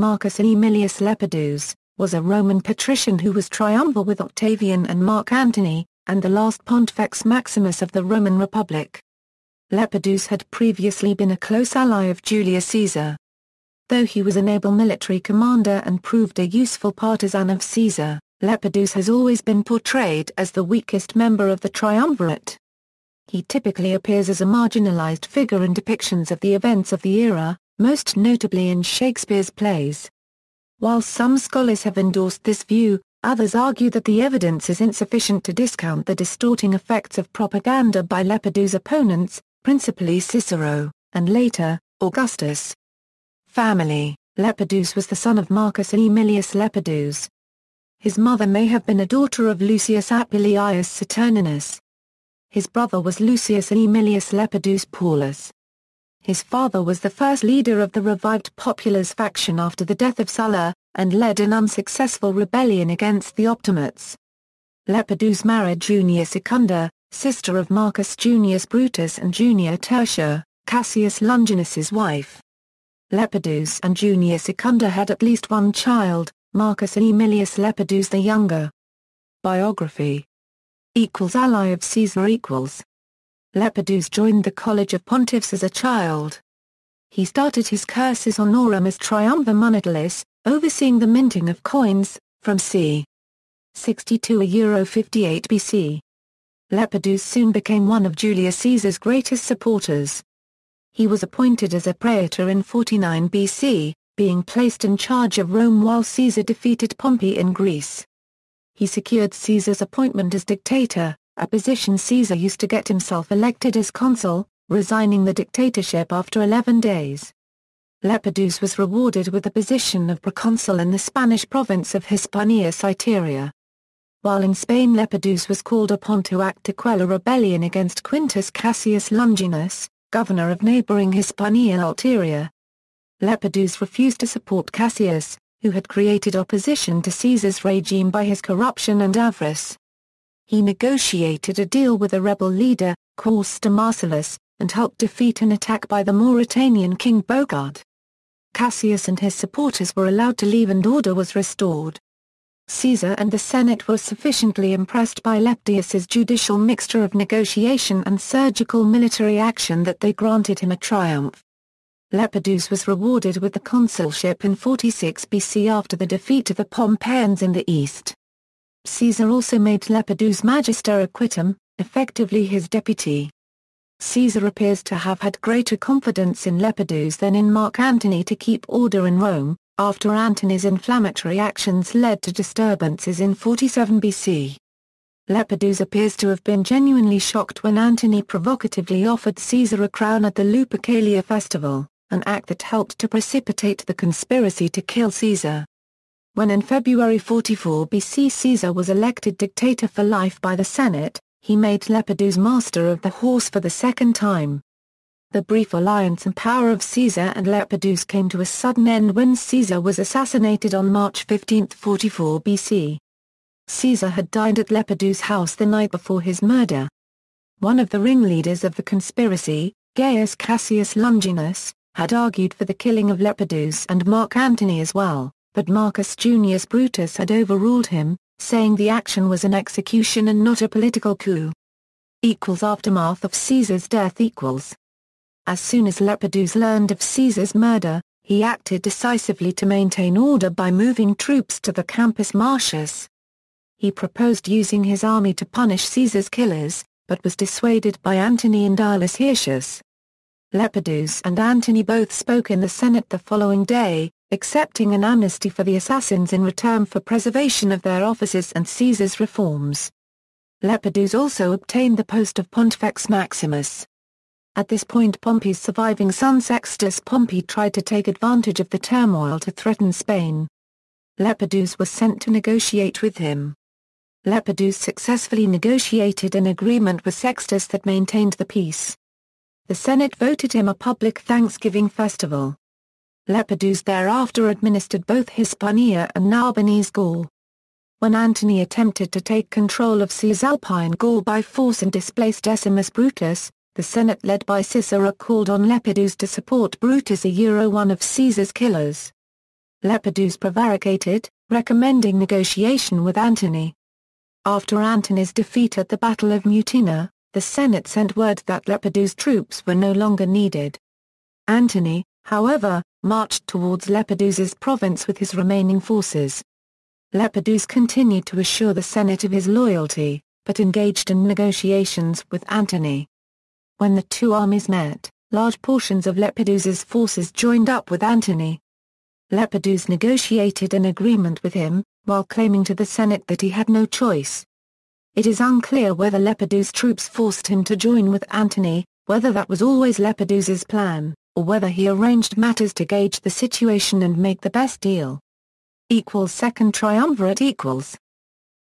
Marcus Aemilius Lepidus, was a Roman patrician who was triumvir with Octavian and Mark Antony, and the last Pontifex Maximus of the Roman Republic. Lepidus had previously been a close ally of Julius Caesar. Though he was an able military commander and proved a useful partisan of Caesar, Lepidus has always been portrayed as the weakest member of the triumvirate. He typically appears as a marginalized figure in depictions of the events of the era, most notably in Shakespeare's plays. While some scholars have endorsed this view, others argue that the evidence is insufficient to discount the distorting effects of propaganda by Lepidus' opponents, principally Cicero, and later, Augustus. Family Lepidus was the son of Marcus Aemilius Lepidus. His mother may have been a daughter of Lucius Apuleius Saturninus. His brother was Lucius Aemilius Lepidus Paulus. His father was the first leader of the revived Populares faction after the death of Sulla, and led an unsuccessful rebellion against the Optimates. Lepidus married Junia Secunda, sister of Marcus Junius Brutus and Junia Tertia, Cassius Longinus's wife. Lepidus and Junia Secunda had at least one child, Marcus Aemilius Lepidus the younger. Biography equals ally of Caesar equals Lepidus joined the College of Pontiffs as a child. He started his cursus honorum as Triumvir Monetalis, overseeing the minting of coins, from c. 62 a Euro 58 BC. Lepidus soon became one of Julius Caesar's greatest supporters. He was appointed as a praetor in 49 BC, being placed in charge of Rome while Caesar defeated Pompey in Greece. He secured Caesar's appointment as dictator, a position Caesar used to get himself elected as consul, resigning the dictatorship after 11 days. Lepidus was rewarded with the position of proconsul in the Spanish province of Hispania Citerior. While in Spain Lepidus was called upon to act to quell a rebellion against Quintus Cassius Longinus, governor of neighboring Hispania Ulterior. Lepidus refused to support Cassius, who had created opposition to Caesar's regime by his corruption and avarice he negotiated a deal with a rebel leader, Quaestor Marcellus, and helped defeat an attack by the Mauritanian king Bogud. Cassius and his supporters were allowed to leave and order was restored. Caesar and the Senate were sufficiently impressed by Lepidus's judicial mixture of negotiation and surgical military action that they granted him a triumph. Lepidus was rewarded with the consulship in 46 BC after the defeat of the Pompeians in the east. Caesar also made Lepidus Magister Equitum, effectively his deputy. Caesar appears to have had greater confidence in Lepidus than in Mark Antony to keep order in Rome, after Antony's inflammatory actions led to disturbances in 47 BC. Lepidus appears to have been genuinely shocked when Antony provocatively offered Caesar a crown at the Lupercalia festival, an act that helped to precipitate the conspiracy to kill Caesar. When in February 44 BC Caesar was elected dictator for life by the Senate, he made Lepidus master of the horse for the second time. The brief alliance and power of Caesar and Lepidus came to a sudden end when Caesar was assassinated on March 15, 44 BC. Caesar had dined at Lepidus' house the night before his murder. One of the ringleaders of the conspiracy, Gaius Cassius Longinus, had argued for the killing of Lepidus and Mark Antony as well but Marcus Junius Brutus had overruled him, saying the action was an execution and not a political coup. Equals Aftermath of Caesar's death equals. As soon as Lepidus learned of Caesar's murder, he acted decisively to maintain order by moving troops to the Campus Martius. He proposed using his army to punish Caesar's killers, but was dissuaded by Antony and Aulus Hirtius. Lepidus and Antony both spoke in the Senate the following day, accepting an amnesty for the assassins in return for preservation of their offices and Caesar's reforms. Lepidus also obtained the post of Pontifex Maximus. At this point Pompey's surviving son Sextus Pompey tried to take advantage of the turmoil to threaten Spain. Lepidus was sent to negotiate with him. Lepidus successfully negotiated an agreement with Sextus that maintained the peace. The Senate voted him a public Thanksgiving festival. Lepidus thereafter administered both Hispania and Narbonese Gaul. When Antony attempted to take control of Cisalpine Gaul by force and displace Decimus Brutus, the Senate led by Cicero called on Lepidus to support Brutus a Euro one of Caesar's killers. Lepidus prevaricated, recommending negotiation with Antony. After Antony's defeat at the Battle of Mutina, the Senate sent word that Lepidus' troops were no longer needed. Antony, however, marched towards Lepidus's province with his remaining forces. Lepidus continued to assure the Senate of his loyalty, but engaged in negotiations with Antony. When the two armies met, large portions of Lepidus's forces joined up with Antony. Lepidus negotiated an agreement with him, while claiming to the Senate that he had no choice. It is unclear whether Lepidus' troops forced him to join with Antony, whether that was always Lepidus's plan, or whether he arranged matters to gauge the situation and make the best deal. Equals second triumvirate equals.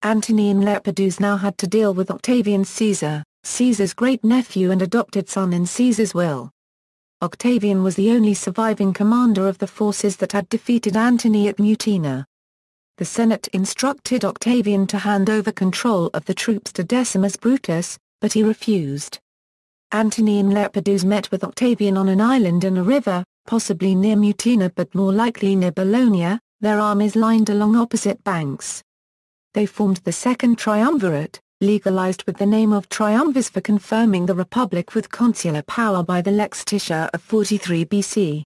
Antony and Lepidus now had to deal with Octavian Caesar, Caesar's great-nephew and adopted son in Caesar's will. Octavian was the only surviving commander of the forces that had defeated Antony at Mutina. The Senate instructed Octavian to hand over control of the troops to Decimus Brutus, but he refused. Antony and Lepidus met with Octavian on an island in a river, possibly near Mutina but more likely near Bologna, their armies lined along opposite banks. They formed the Second Triumvirate, legalized with the name of triumvirs for confirming the republic with consular power by the Lex Titiae of 43 BC.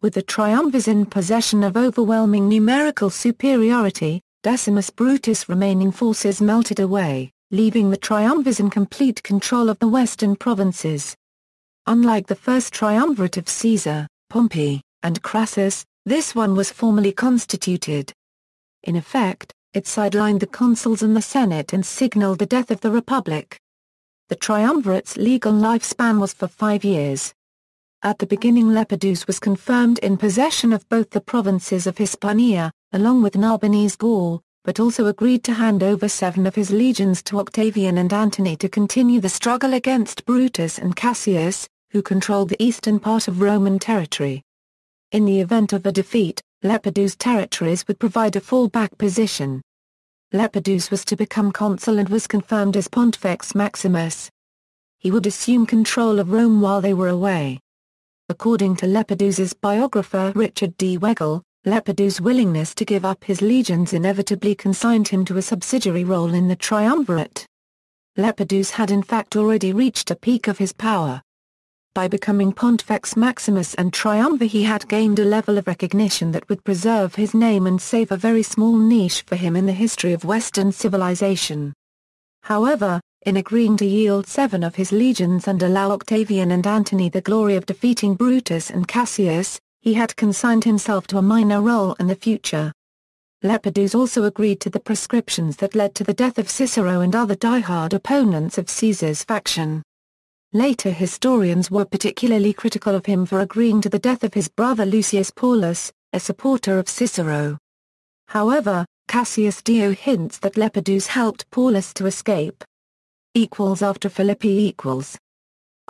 With the triumvirs in possession of overwhelming numerical superiority, Decimus Brutus' remaining forces melted away, leaving the triumvirs in complete control of the western provinces. Unlike the first triumvirate of Caesar, Pompey, and Crassus, this one was formally constituted. In effect, it sidelined the consuls and the Senate and signaled the death of the Republic. The triumvirate's legal lifespan was for five years. At the beginning Lepidus was confirmed in possession of both the provinces of Hispania, along with Narbonese Gaul, but also agreed to hand over seven of his legions to Octavian and Antony to continue the struggle against Brutus and Cassius, who controlled the eastern part of Roman territory. In the event of a defeat, Lepidus' territories would provide a fallback position. Lepidus was to become consul and was confirmed as Pontifex Maximus. He would assume control of Rome while they were away. According to Lepidus's biographer Richard D. Weigel, Lepidus' willingness to give up his legions inevitably consigned him to a subsidiary role in the triumvirate. Lepidus had in fact already reached a peak of his power. By becoming Pontifex Maximus and Triumvir he had gained a level of recognition that would preserve his name and save a very small niche for him in the history of Western civilization. However, in agreeing to yield seven of his legions and allow Octavian and Antony the glory of defeating Brutus and Cassius, he had consigned himself to a minor role in the future. Lepidus also agreed to the proscriptions that led to the death of Cicero and other die-hard opponents of Caesar's faction. Later historians were particularly critical of him for agreeing to the death of his brother Lucius Paulus, a supporter of Cicero. However, Cassius Dio hints that Lepidus helped Paulus to escape. Equals after Philippi equals.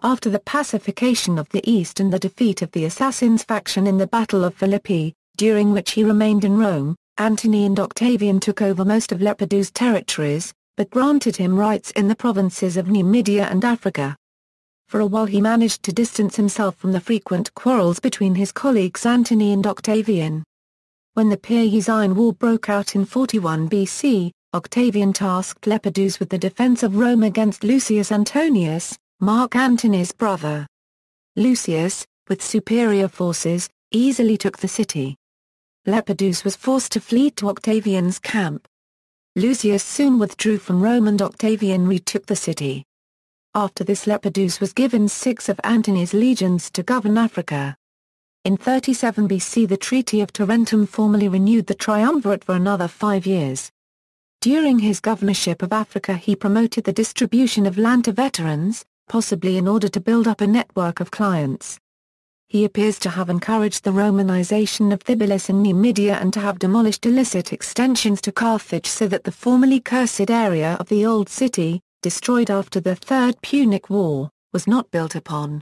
After the pacification of the East and the defeat of the Assassins faction in the Battle of Philippi, during which he remained in Rome, Antony and Octavian took over most of Lepidus' territories, but granted him rights in the provinces of Numidia and Africa. For a while he managed to distance himself from the frequent quarrels between his colleagues Antony and Octavian. When the Perusine War broke out in 41 BC, Octavian tasked Lepidus with the defense of Rome against Lucius Antonius, Mark Antony's brother. Lucius, with superior forces, easily took the city. Lepidus was forced to flee to Octavian's camp. Lucius soon withdrew from Rome and Octavian retook the city. After this Lepidus was given six of Antony's legions to govern Africa. In 37 BC the Treaty of Tarentum formally renewed the triumvirate for another five years. During his governorship of Africa he promoted the distribution of land to veterans, possibly in order to build up a network of clients. He appears to have encouraged the Romanization of Thybulus in Numidia and to have demolished illicit extensions to Carthage so that the formerly cursed area of the Old City, destroyed after the Third Punic War, was not built upon.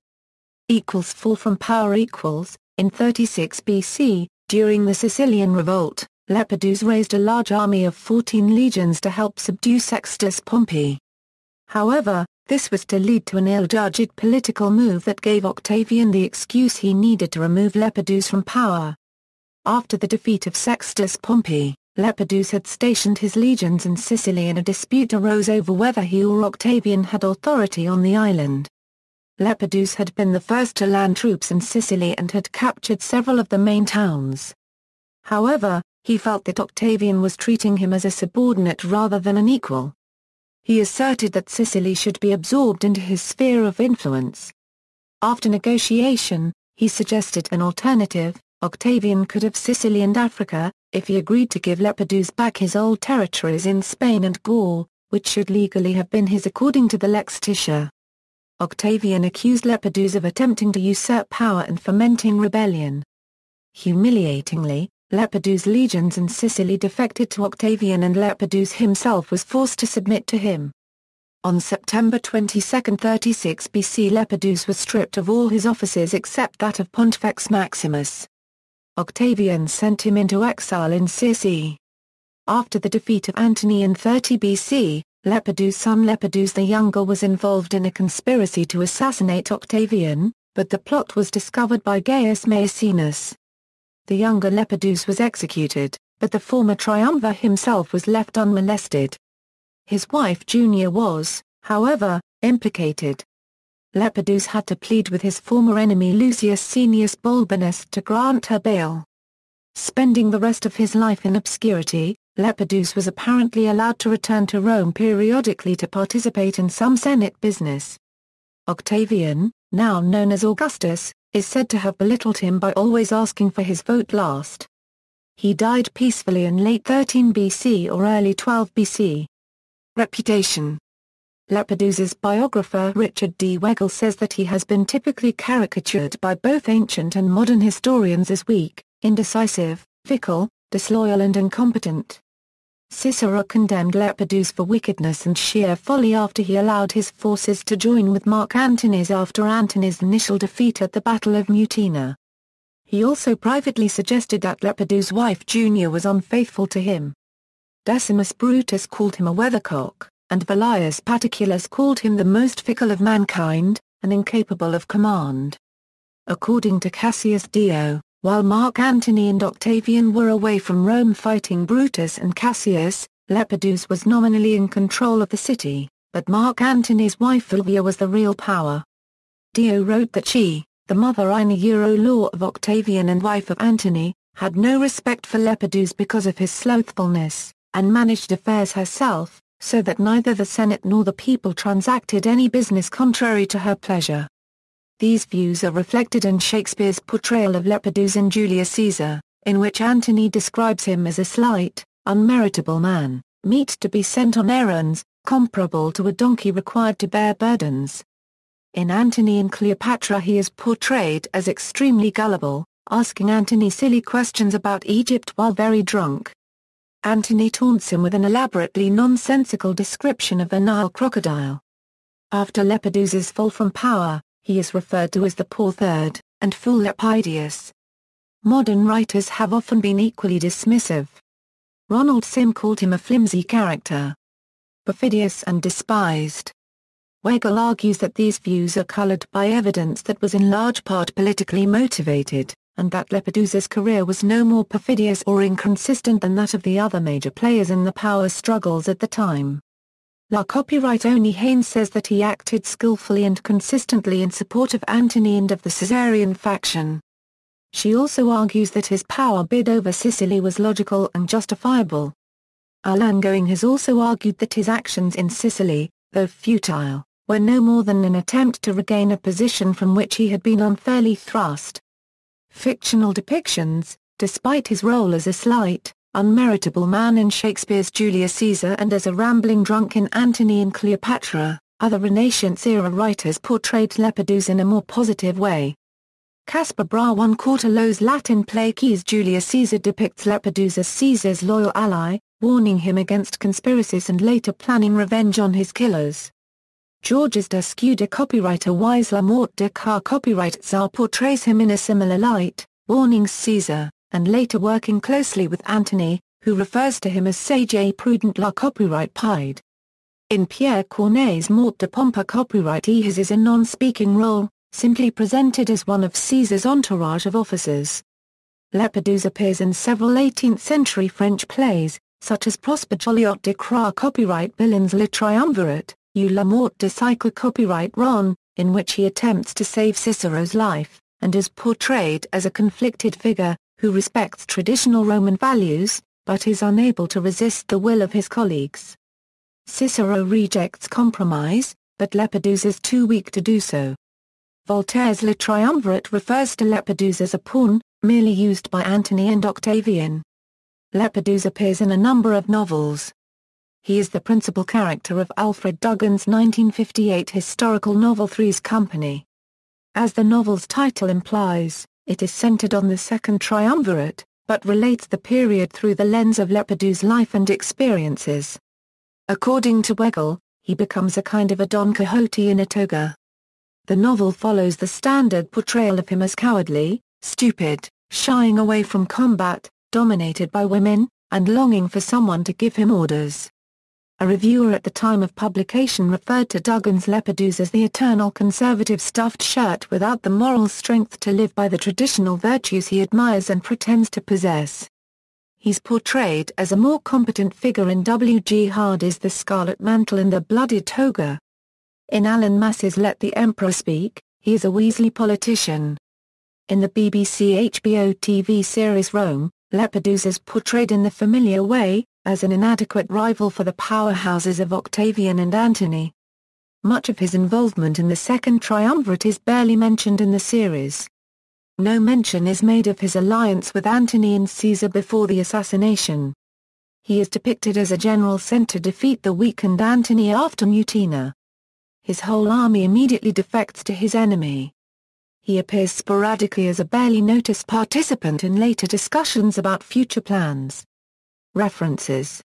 Equals fall from power equals, in 36 BC, during the Sicilian Revolt, Lepidus raised a large army of 14 legions to help subdue Sextus Pompey. However, this was to lead to an ill-judged political move that gave Octavian the excuse he needed to remove Lepidus from power. After the defeat of Sextus Pompey, Lepidus had stationed his legions in Sicily and a dispute arose over whether he or Octavian had authority on the island. Lepidus had been the first to land troops in Sicily and had captured several of the main towns. However, he felt that Octavian was treating him as a subordinate rather than an equal. He asserted that Sicily should be absorbed into his sphere of influence. After negotiation, he suggested an alternative, Octavian could have Sicily and Africa, if he agreed to give Lepidus back his old territories in Spain and Gaul, which should legally have been his according to the Lex Titiae. Octavian accused Lepidus of attempting to usurp power and fomenting rebellion. Humiliatingly, Lepidus' legions in Sicily defected to Octavian and Lepidus himself was forced to submit to him. On September 22, 36 BC Lepidus was stripped of all his offices except that of Pontifex Maximus. Octavian sent him into exile in Sicily. After the defeat of Antony in 30 BC, Lepidus' son Lepidus the Younger was involved in a conspiracy to assassinate Octavian, but the plot was discovered by Gaius Maecenas. The younger Lepidus was executed, but the former triumvir himself was left unmolested. His wife Junia was, however, implicated. Lepidus had to plead with his former enemy Lucius Saenius Balbinus to grant her bail. Spending the rest of his life in obscurity, Lepidus was apparently allowed to return to Rome periodically to participate in some Senate business. Octavian, now known as Augustus, is said to have belittled him by always asking for his vote last. He died peacefully in late 13 BC or early 12 BC. Reputation Lepidus's biographer Richard D. Weigel says that he has been typically caricatured by both ancient and modern historians as weak, indecisive, fickle, disloyal and incompetent. Cicero condemned Lepidus for wickedness and sheer folly after he allowed his forces to join with Mark Antony's after Antony's initial defeat at the Battle of Mutina. He also privately suggested that Lepidus' wife Junia was unfaithful to him. Decimus Brutus called him a weathercock and Velleius Paterculus called him the most fickle of mankind, and incapable of command. According to Cassius Dio, while Mark Antony and Octavian were away from Rome fighting Brutus and Cassius, Lepidus was nominally in control of the city, but Mark Antony's wife Fulvia was the real power. Dio wrote that she, the mother in Euro law of Octavian and wife of Antony, had no respect for Lepidus because of his slothfulness, and managed affairs herself, so that neither the Senate nor the people transacted any business contrary to her pleasure. These views are reflected in Shakespeare's portrayal of Lepidus in Julius Caesar, in which Antony describes him as a slight, unmeritable man, meet to be sent on errands, comparable to a donkey required to bear burdens. In Antony and Cleopatra he is portrayed as extremely gullible, asking Antony silly questions about Egypt while very drunk. Antony taunts him with an elaborately nonsensical description of a Nile crocodile. After Lepidus's fall from power, he is referred to as the poor third, and fool Lepidus. Modern writers have often been equally dismissive. Ronald Syme called him a flimsy character. Perfidious and despised. Weigel argues that these views are colored by evidence that was in large part politically motivated and that Lepidus's career was no more perfidious or inconsistent than that of the other major players in the power struggles at the time. La copyright Ony Haynes says that he acted skillfully and consistently in support of Antony and of the Caesarian faction. She also argues that his power bid over Sicily was logical and justifiable. Alan Going has also argued that his actions in Sicily, though futile, were no more than an attempt to regain a position from which he had been unfairly thrust fictional depictions, despite his role as a slight, unmeritable man in Shakespeare's Julius Caesar and as a rambling drunk in Antony and Cleopatra, other Renaissance-era writers portrayed Lepidus in a more positive way. Caspar Braun Cortolo's Latin play Keys Julius Caesar depicts Lepidus as Caesar's loyal ally, warning him against conspiracies and later planning revenge on his killers. Georges Descuda copywriter Wise La Mort de Car copyright Tsar portrays him in a similar light, warning Caesar, and later working closely with Antony, who refers to him as Sage Prudent La copyright Pied. In Pierre Corneille's Mort de Pompa copyright he has is a non-speaking role, simply presented as one of Caesar's entourage of officers. Lepidus appears in several 18th-century French plays, such as Prosper Joliot de Croix copyright Billon's Le Triumvirate, ou La Mort de Cicero copyright Ron, in which he attempts to save Cicero's life, and is portrayed as a conflicted figure, who respects traditional Roman values, but is unable to resist the will of his colleagues. Cicero rejects compromise, but Lepidus is too weak to do so. Voltaire's Le Triumvirate refers to Lepidus as a pawn, merely used by Antony and Octavian. Lepidus appears in a number of novels. He is the principal character of Alfred Duggan's 1958 historical novel Three's Company. As the novel's title implies, it is centered on the Second Triumvirate, but relates the period through the lens of Lepidus' life and experiences. According to Weigel, he becomes a kind of a Don Quixote in a toga. The novel follows the standard portrayal of him as cowardly, stupid, shying away from combat, dominated by women, and longing for someone to give him orders. A reviewer at the time of publication referred to Duggan's Lepidus as the eternal conservative stuffed shirt without the moral strength to live by the traditional virtues he admires and pretends to possess. He's portrayed as a more competent figure in W. G. Hardy's The Scarlet Mantle and The Bloody Toga. In Alan Mass's Let the Emperor Speak, he is a Weasley politician. In the BBC HBO TV series Rome, Lepidus is portrayed in the familiar way, as an inadequate rival for the powerhouses of Octavian and Antony. Much of his involvement in the Second Triumvirate is barely mentioned in the series. No mention is made of his alliance with Antony and Caesar before the assassination. He is depicted as a general sent to defeat the weakened Antony after Mutina. His whole army immediately defects to his enemy. He appears sporadically as a barely noticed participant in later discussions about future plans. References